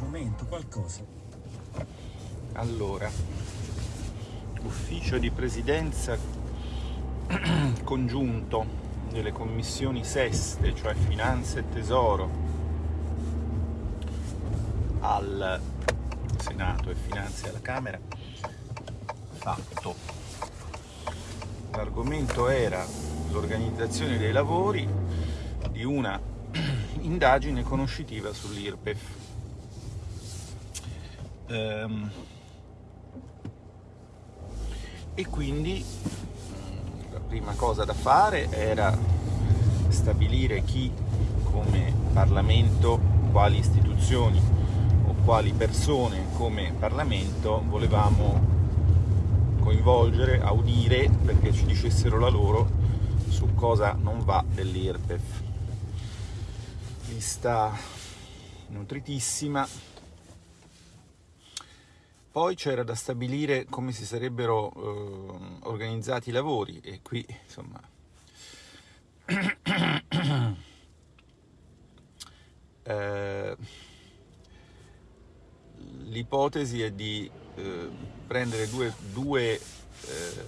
strumento, qualcosa. Allora, ufficio di presidenza congiunto delle commissioni seste, cioè finanze e tesoro, al Senato e finanze alla Camera, fatto. L'argomento era l'organizzazione dei lavori di una indagine conoscitiva sull'IRPEF. Ehm, e quindi la prima cosa da fare era stabilire chi come Parlamento, quali istituzioni o quali persone come Parlamento volevamo coinvolgere, audire perché ci dicessero la loro su cosa non va dell'IRPEF lista nutritissima. Poi c'era da stabilire come si sarebbero eh, organizzati i lavori e qui insomma eh, l'ipotesi è di eh, prendere due, due eh,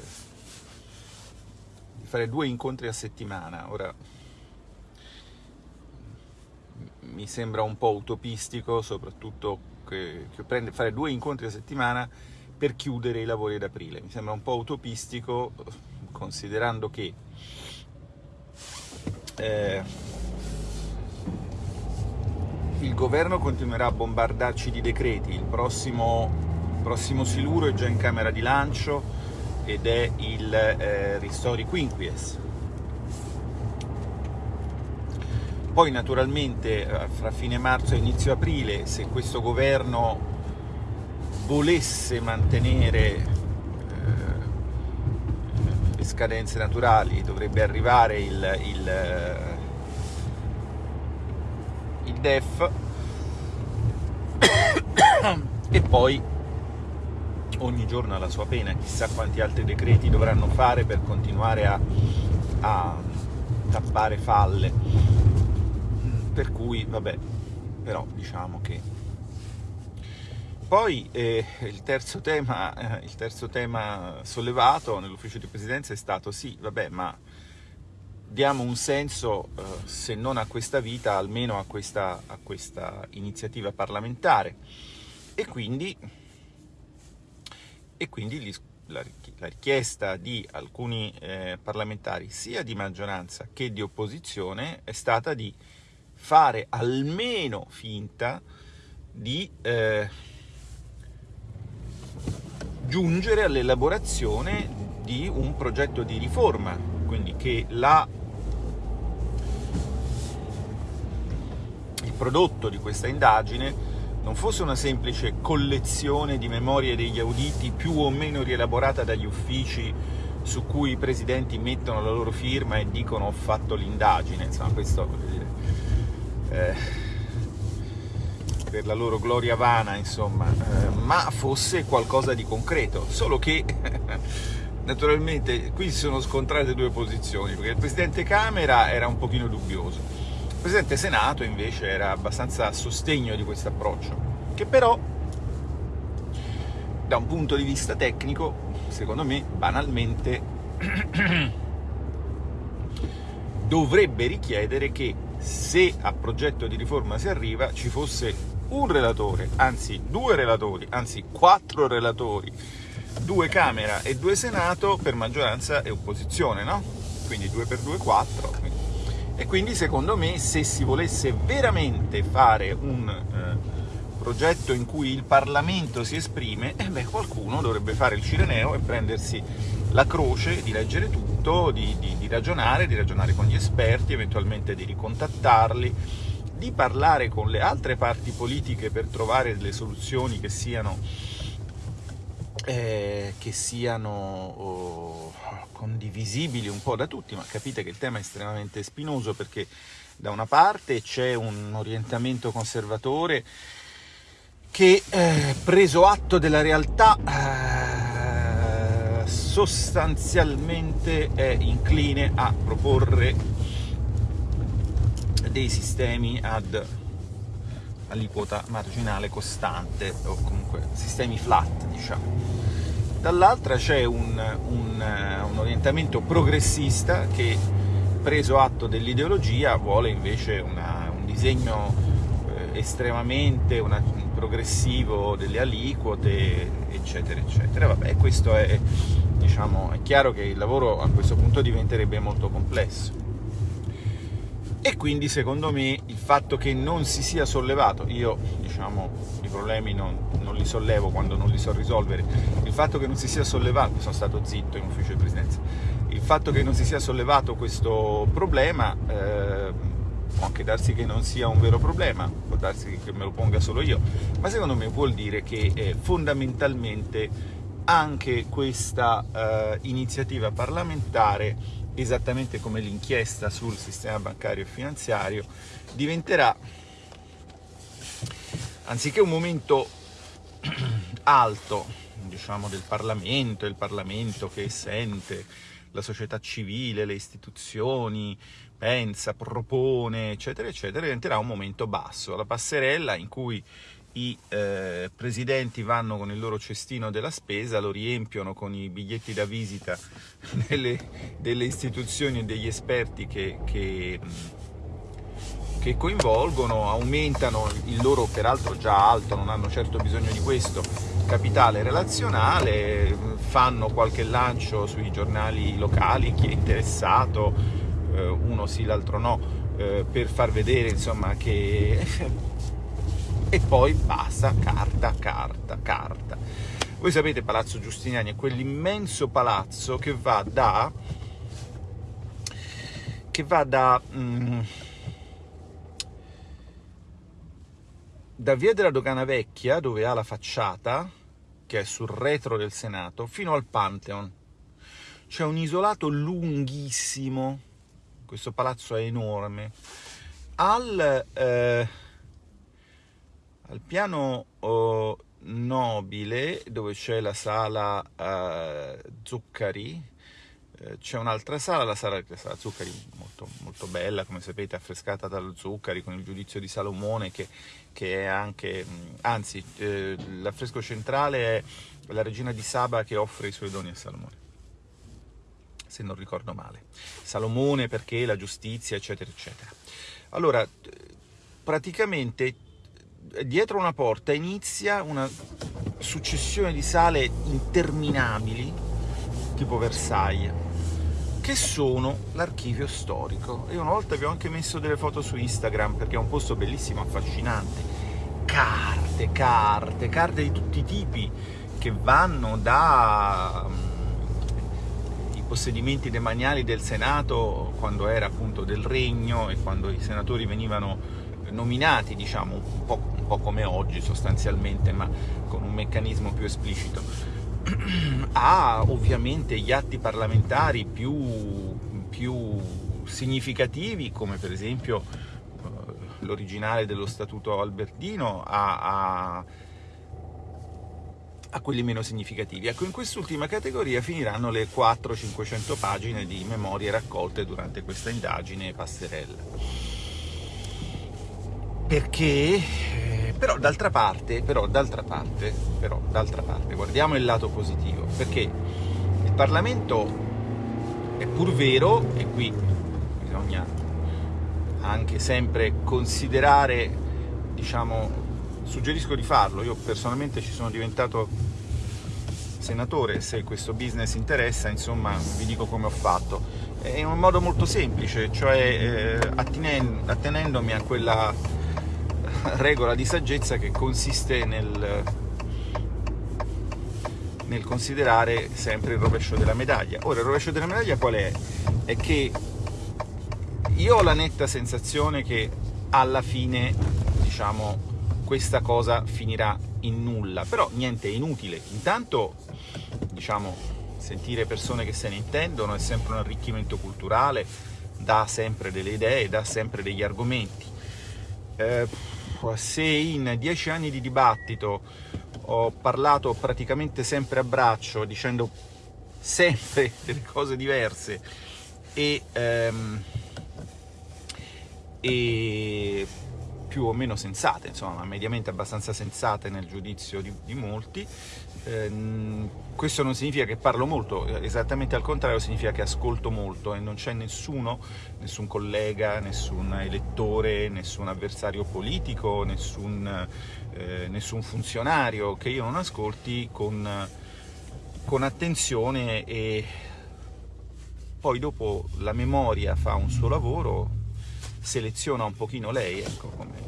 di fare due incontri a settimana. Ora mi sembra un po' utopistico, soprattutto che, che prende, fare due incontri a settimana per chiudere i lavori ad aprile. Mi sembra un po' utopistico, considerando che eh, il governo continuerà a bombardarci di decreti. Il prossimo, il prossimo siluro è già in camera di lancio ed è il eh, Ristori Quinquies Poi naturalmente eh, fra fine marzo e inizio aprile, se questo governo volesse mantenere eh, le scadenze naturali, dovrebbe arrivare il, il, eh, il DEF. E poi ogni giorno ha la sua pena, chissà quanti altri decreti dovranno fare per continuare a, a tappare falle per cui vabbè però diciamo che poi eh, il, terzo tema, eh, il terzo tema sollevato nell'ufficio di presidenza è stato sì, vabbè, ma diamo un senso, eh, se non a questa vita, almeno a questa, a questa iniziativa parlamentare. E quindi, e quindi gli, la, la, richiesta di alcuni eh, parlamentari, sia di maggioranza che di opposizione, è stata di fare almeno finta di eh, giungere all'elaborazione di un progetto di riforma, quindi che la, il prodotto di questa indagine non fosse una semplice collezione di memorie degli auditi più o meno rielaborata dagli uffici su cui i presidenti mettono la loro firma e dicono ho fatto l'indagine, insomma questo eh, per la loro gloria vana, insomma, eh, ma fosse qualcosa di concreto, solo che naturalmente qui si sono scontrate due posizioni, perché il Presidente Camera era un pochino dubbioso, il Presidente Senato invece era abbastanza a sostegno di questo approccio, che però da un punto di vista tecnico, secondo me, banalmente, dovrebbe richiedere che se a progetto di riforma si arriva ci fosse un relatore, anzi due relatori, anzi quattro relatori, due Camera e due Senato per maggioranza e opposizione, no? Quindi due per due, quattro. E quindi secondo me se si volesse veramente fare un eh, progetto in cui il Parlamento si esprime, eh beh, qualcuno dovrebbe fare il cireneo e prendersi la croce di leggere tutto, di, di, di ragionare, di ragionare con gli esperti, eventualmente di ricontattarli, di parlare con le altre parti politiche per trovare delle soluzioni che siano, eh, che siano oh, condivisibili un po' da tutti, ma capite che il tema è estremamente spinoso perché da una parte c'è un orientamento conservatore che, eh, preso atto della realtà, eh, sostanzialmente è incline a proporre dei sistemi ad aliquota marginale costante, o comunque sistemi flat, diciamo. Dall'altra c'è un, un, un orientamento progressista che, preso atto dell'ideologia, vuole invece una, un disegno eh, estremamente una, progressivo delle aliquote, eccetera, eccetera. Vabbè, questo è, diciamo, è chiaro che il lavoro a questo punto diventerebbe molto complesso e quindi secondo me il fatto che non si sia sollevato, io diciamo i problemi non, non, li sollevo quando non li so risolvere, il fatto che non si sia sollevato, sono stato zitto in ufficio di presidenza, il fatto che non si sia sollevato questo problema eh, può anche darsi che non sia un vero problema, può darsi che me lo ponga solo io, ma secondo me vuol dire che eh, fondamentalmente anche questa eh, iniziativa parlamentare esattamente come l'inchiesta sul sistema bancario e finanziario, diventerà, anziché un momento alto, diciamo, del Parlamento, il Parlamento che sente la società civile, le istituzioni, pensa, propone, eccetera, eccetera, diventerà un momento basso, la passerella in cui i eh, presidenti vanno con il loro cestino della spesa, lo riempiono con i biglietti da visita delle, delle istituzioni e degli esperti che, che, che, coinvolgono, aumentano il loro, peraltro già alto, non hanno certo bisogno di questo, capitale relazionale, fanno qualche lancio sui giornali locali, chi è interessato, eh, uno sì, l'altro no, eh, per far vedere insomma che e poi basta, carta, carta, carta. Voi sapete Palazzo Giustiniani è quell'immenso palazzo che va da che va da mm, da via della Dogana Vecchia, dove ha la facciata, che è sul retro del Senato, fino al Pantheon. C'è un isolato lunghissimo, questo palazzo è enorme. Al eh, al piano oh, nobile, dove c'è la sala eh, Zuccari, eh, c'è un'altra sala, la sala, la sala Zuccari, molto, molto, bella, come sapete, affrescata dallo Zuccari, con il giudizio di Salomone, che, che è anche, anzi, eh, l'affresco centrale è la regina di Saba che offre i suoi doni a Salomone se non ricordo male. Salomone perché la giustizia, eccetera, eccetera. Allora, praticamente dietro una porta inizia una successione di sale interminabili, tipo Versailles, che sono l'archivio storico. Io una volta vi ho anche messo delle foto su Instagram, perché è un posto bellissimo, affascinante. Carte, carte, carte di tutti i tipi, che vanno da mm, possedimenti demaniali del Senato, quando era appunto del Regno e quando i senatori venivano nominati, diciamo, un po', un po' come oggi sostanzialmente, ma con un meccanismo più esplicito, ha ovviamente gli atti parlamentari più, più significativi, come per esempio eh, l'originale dello Statuto Albertino, a, a, a, quelli meno significativi. Ecco, in quest'ultima categoria finiranno le 400-500 pagine di memorie raccolte durante questa indagine passerella perché eh, però d'altra parte, però d'altra parte, però d'altra parte, guardiamo il lato positivo, perché il Parlamento è pur vero, e qui bisogna anche sempre considerare, diciamo, suggerisco di farlo, io personalmente ci sono diventato senatore, se questo business interessa, insomma, vi dico come ho fatto. In un modo molto semplice, cioè eh, attenendomi a quella regola di saggezza che consiste nel, nel considerare sempre il rovescio della medaglia. Ora, il rovescio della medaglia qual è? È che io ho la netta sensazione che alla fine, diciamo, questa cosa finirà in nulla, però niente, è inutile. Intanto, diciamo, sentire persone che se ne intendono è sempre un arricchimento culturale, dà sempre delle idee, dà sempre degli argomenti. Eh, se in dieci anni di dibattito ho parlato praticamente sempre a braccio, dicendo sempre delle cose diverse e, ehm, e, più o meno sensate, insomma, mediamente abbastanza sensate nel giudizio di, di molti. Eh, questo non significa che parlo molto, esattamente al contrario significa che ascolto molto e non c'è nessuno, nessun collega, nessun elettore, nessun avversario politico, nessun, eh, nessun funzionario che io non ascolti con, con attenzione e poi dopo la memoria fa un suo lavoro, seleziona un pochino lei, ecco come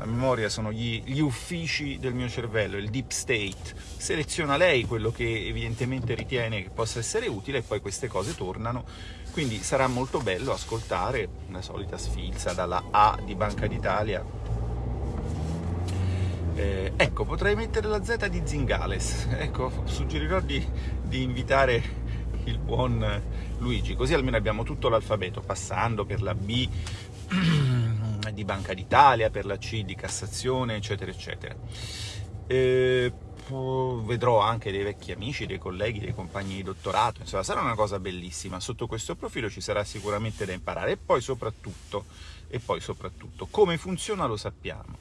la memoria sono gli, gli, uffici del mio cervello, il deep state, seleziona lei quello che evidentemente ritiene che possa essere utile e poi queste cose tornano, quindi sarà molto bello ascoltare la solita sfilza dalla A di Banca d'Italia. Eh, ecco, potrei mettere la Z di Zingales, ecco, suggerirò di, di invitare il buon Luigi, così almeno abbiamo tutto l'alfabeto, passando per la B di Banca d'Italia, per la C di Cassazione, eccetera, eccetera. E vedrò anche dei vecchi amici, dei colleghi, dei compagni di dottorato, insomma sarà una cosa bellissima, sotto questo profilo ci sarà sicuramente da imparare e poi soprattutto, e poi soprattutto come funziona lo sappiamo.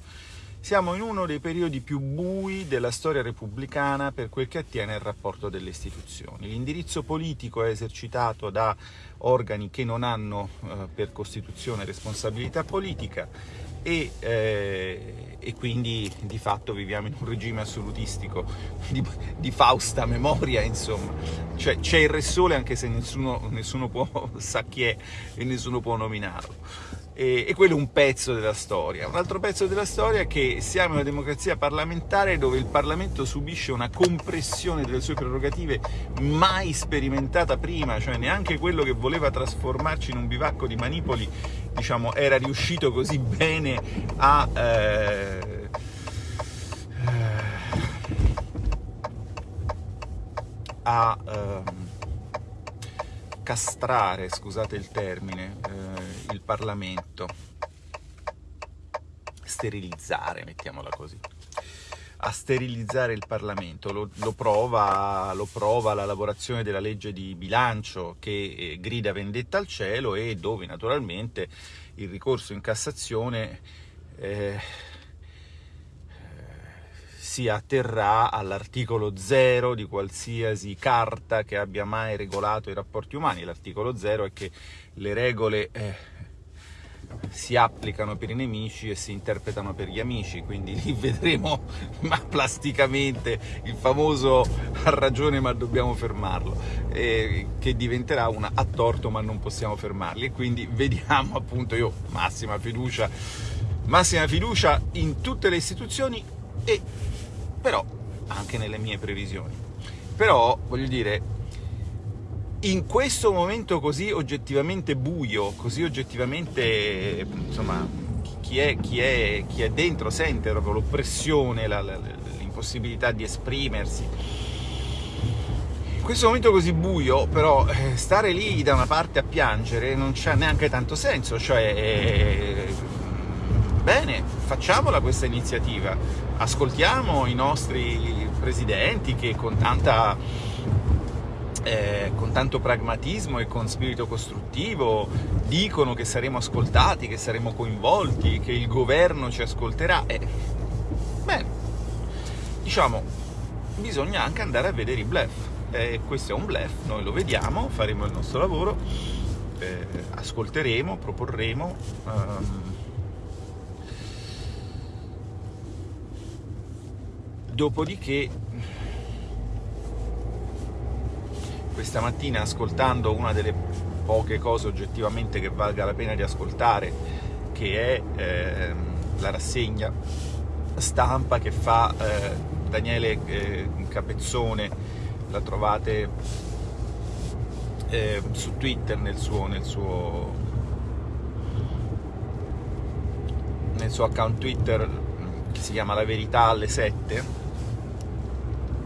Siamo in uno dei periodi più bui della storia repubblicana per quel che attiene al rapporto delle istituzioni. L'indirizzo politico è esercitato da organi che non hanno eh, per Costituzione responsabilità politica e, eh, e, quindi di fatto viviamo in un regime assolutistico di, di Fausta memoria, insomma. Cioè c'è il Re Sole anche se nessuno, nessuno può, sa chi è e nessuno può nominarlo e, e quello è un pezzo della storia. Un altro pezzo della storia è che siamo in una democrazia parlamentare dove il Parlamento subisce una compressione delle sue prerogative mai sperimentata prima, cioè neanche quello che voleva trasformarci in un bivacco di manipoli diciamo, era riuscito così bene a... Eh, a ehm, castrare, scusate il termine, eh, il Parlamento, sterilizzare, mettiamola così, a sterilizzare il Parlamento. Lo, lo, prova, lo prova, la lavorazione della legge di bilancio che eh, grida vendetta al cielo e dove naturalmente il ricorso in Cassazione eh, si atterrà all'articolo 0 di qualsiasi carta che abbia mai regolato i rapporti umani. L'articolo 0 è che le regole eh, si applicano per i nemici e si interpretano per gli amici, quindi lì vedremo ma plasticamente il famoso ha ragione ma dobbiamo fermarlo, eh, che diventerà una a torto ma non possiamo fermarli e quindi vediamo appunto io massima fiducia, massima fiducia in tutte le istituzioni e però anche nelle mie previsioni. Però, voglio dire, in questo momento così oggettivamente buio, così oggettivamente, insomma, chi è, chi è, chi è dentro sente proprio l'oppressione, l'impossibilità di esprimersi. In questo momento così buio, però, eh, stare lì da una parte a piangere non c'ha neanche tanto senso, cioè... Bene, facciamola questa iniziativa, ascoltiamo i nostri presidenti che con, tanta, eh, con tanto pragmatismo e con spirito costruttivo dicono che saremo ascoltati, che saremo coinvolti, che il governo ci ascolterà. Eh, bene, diciamo, bisogna anche andare a vedere i bluff. Eh, questo è un bluff, noi lo vediamo, faremo il nostro lavoro, eh, ascolteremo, proporremo. Um, Dopodiché, questa mattina ascoltando una delle poche cose oggettivamente che valga la pena di ascoltare, che è eh, la rassegna stampa che fa eh, Daniele eh, Capezzone, la trovate eh, su Twitter nel suo, nel suo, nel suo account Twitter che si chiama La Verità alle 7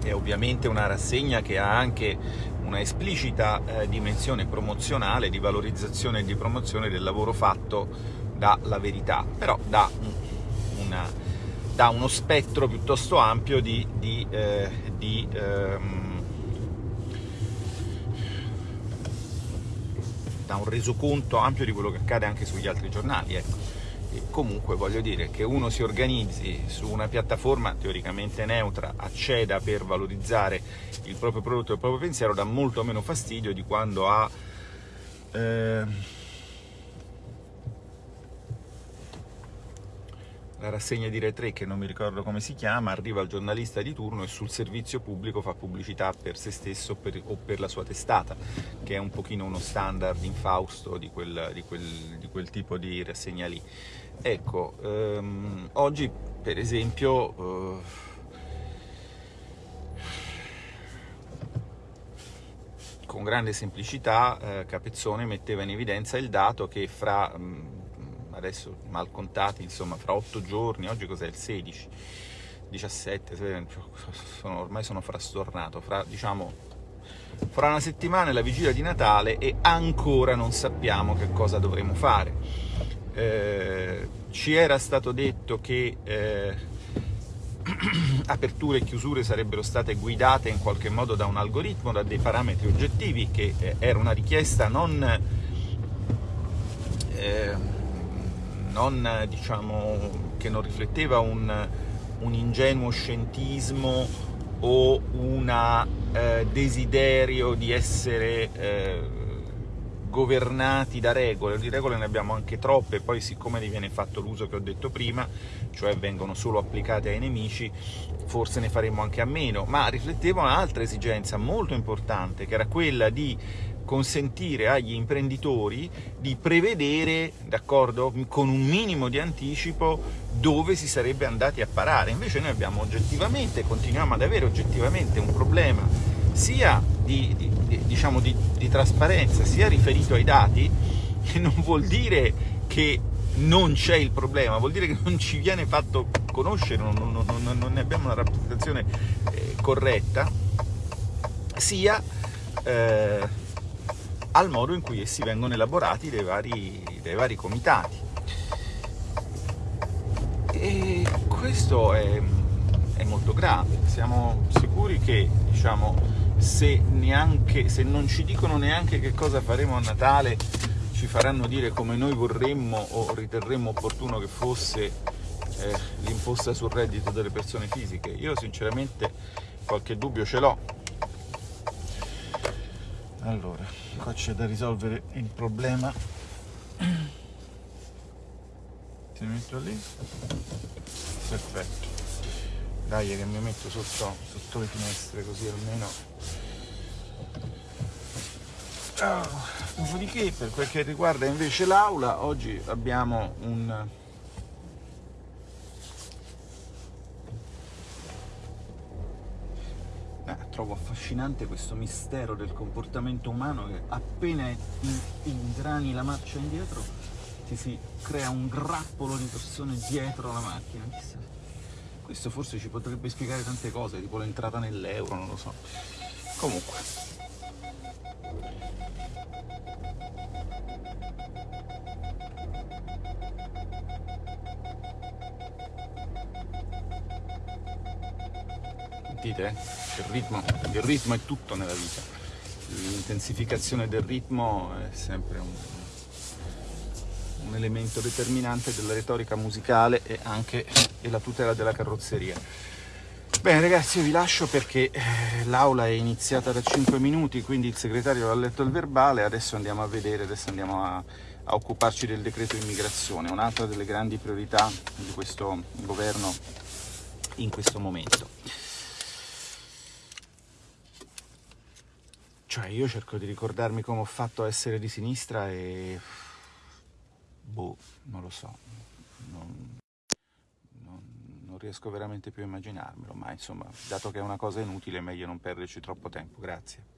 è ovviamente una rassegna che ha anche una esplicita eh, dimensione promozionale, di valorizzazione e di promozione del lavoro fatto dalla verità, però dà, una, dà uno spettro piuttosto ampio di, di, eh, di ehm, da un resoconto ampio di quello che accade anche sugli altri giornali. Ecco. Comunque voglio dire che uno si organizzi su una piattaforma teoricamente neutra, acceda per valorizzare il proprio prodotto e il proprio pensiero, dà molto meno fastidio di quando ha... Eh, la rassegna di Rai 3, che non mi ricordo come si chiama, arriva il giornalista di turno e sul servizio pubblico fa pubblicità per se stesso per, o per la sua testata, che è un pochino uno standard infausto di quel, di quel, di quel tipo di rassegna lì. Ecco, ehm, oggi per esempio... Eh, con grande semplicità eh, Capezzone metteva in evidenza il dato che fra mh, mm, adesso mal contati, insomma, fra 8 giorni, oggi cos'è il 16, 17, sono, ormai sono frastornato, fra, diciamo, fra una settimana è la vigilia di Natale e ancora non sappiamo che cosa dovremo fare. Eh, ci era stato detto che eh, aperture e chiusure sarebbero state guidate in qualche modo da un algoritmo, da dei parametri oggettivi, che eh, era una richiesta non eh, non, diciamo, che non rifletteva un, un ingenuo scientismo o un eh, desiderio di essere governati da regole, di regole ne abbiamo anche troppe, poi siccome ne viene fatto l'uso che ho detto prima, cioè vengono solo applicate ai nemici, forse ne faremo anche a meno, ma rifletteva un'altra esigenza molto importante, che era quella di consentire agli imprenditori di prevedere, d'accordo, con un minimo di anticipo dove si sarebbe andati a parare. Invece noi abbiamo oggettivamente, continuiamo ad avere oggettivamente un problema sia di, di, diciamo di, di trasparenza, sia riferito ai dati, che non vuol dire che non c'è il problema, vuol dire che non ci viene fatto conoscere, non, non, non, non ne abbiamo una rappresentazione eh, corretta, sia eh, al modo in cui essi vengono elaborati dai vari, dai vari comitati. E questo è, è, molto grave, siamo sicuri che diciamo, se, neanche, se non ci dicono neanche che cosa faremo a Natale, ci faranno dire come noi vorremmo o riterremmo opportuno che fosse eh, l'imposta sul reddito delle persone fisiche. Io sinceramente qualche dubbio ce l'ho, allora qua c'è da risolvere il problema. Ti metto lì. Perfetto dai che mi metto sotto, sotto le finestre così almeno dopodiché per quel che riguarda invece l'aula oggi abbiamo un trovo affascinante questo mistero del comportamento umano che appena ingrani la marcia indietro ti si crea un grappolo di persone dietro la macchina. Questo forse ci potrebbe spiegare tante cose, tipo l'entrata nell'euro, non lo so. Comunque, Sentite? Il ritmo, il ritmo è tutto nella vita. L'intensificazione del ritmo è sempre un, un elemento determinante della retorica musicale e anche della tutela della carrozzeria. Bene ragazzi, io vi lascio perché eh, l'aula è iniziata da 5 minuti, quindi il segretario ha letto il verbale, adesso andiamo a vedere, adesso andiamo a, a occuparci del decreto immigrazione, un'altra delle grandi priorità di questo governo in questo momento. Cioè, io cerco di ricordarmi come ho fatto a essere di sinistra e... Boh, non lo so. Non, non, non riesco veramente più a immaginarmelo, ma insomma, dato che è una cosa inutile, è meglio non perderci troppo tempo. Grazie.